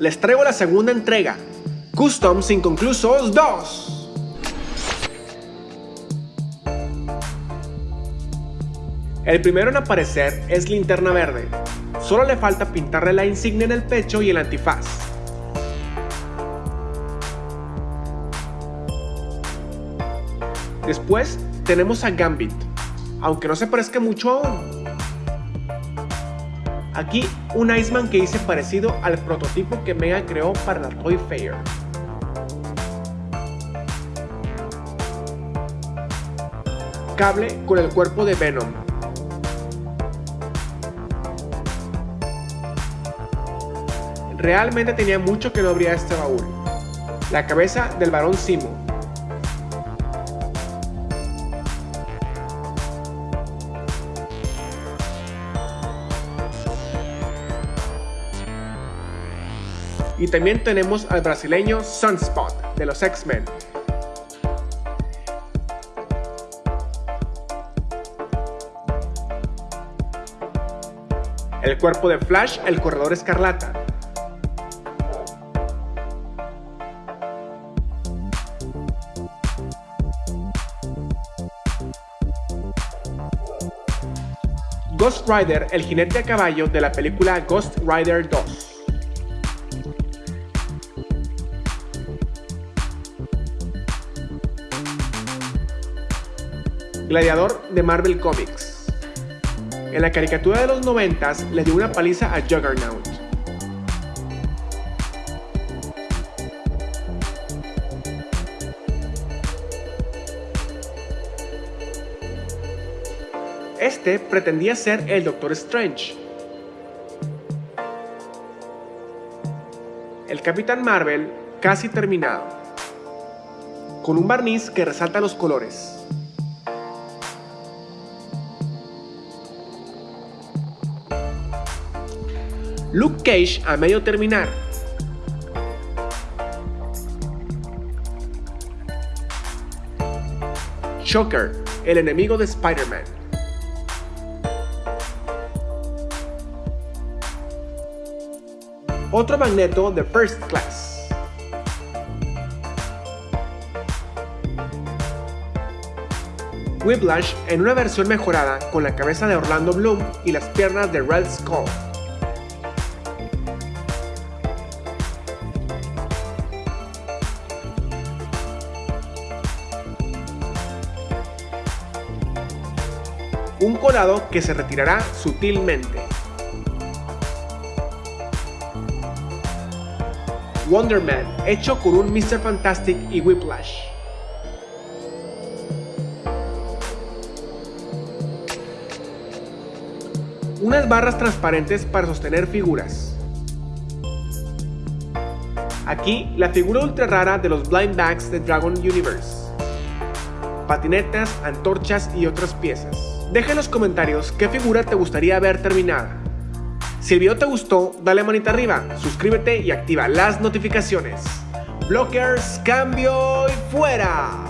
Les traigo la segunda entrega, Customs Inconclusos 2. El primero en aparecer es Linterna Verde. Solo le falta pintarle la insignia en el pecho y el antifaz. Después tenemos a Gambit, aunque no se parezca mucho aún. Aquí un Iceman que hice parecido al prototipo que Mega creó para la Toy Fair. Cable con el cuerpo de Venom. Realmente tenía mucho que no abría este baúl. La cabeza del varón Simo, Y también tenemos al brasileño Sunspot de los X-Men. El cuerpo de Flash, el corredor escarlata. Ghost Rider, el jinete a caballo de la película Ghost Rider 2. Gladiador de Marvel Comics. En la caricatura de los 90 le dio una paliza a Juggernaut. Este pretendía ser el Doctor Strange. El Capitán Marvel casi terminado, con un barniz que resalta los colores. Luke Cage a medio terminar. Shocker, el enemigo de Spider-Man. Otro magneto de First Class. Whiplash en una versión mejorada con la cabeza de Orlando Bloom y las piernas de Red Skull. Un colado que se retirará sutilmente. Wonder Man, hecho con un Mr. Fantastic y Whiplash. Unas barras transparentes para sostener figuras. Aquí, la figura ultra rara de los blind bags de Dragon Universe. Patinetas, antorchas y otras piezas. Deja en los comentarios qué figura te gustaría ver terminada. Si el video te gustó, dale manita arriba, suscríbete y activa las notificaciones. Blockers, cambio y fuera.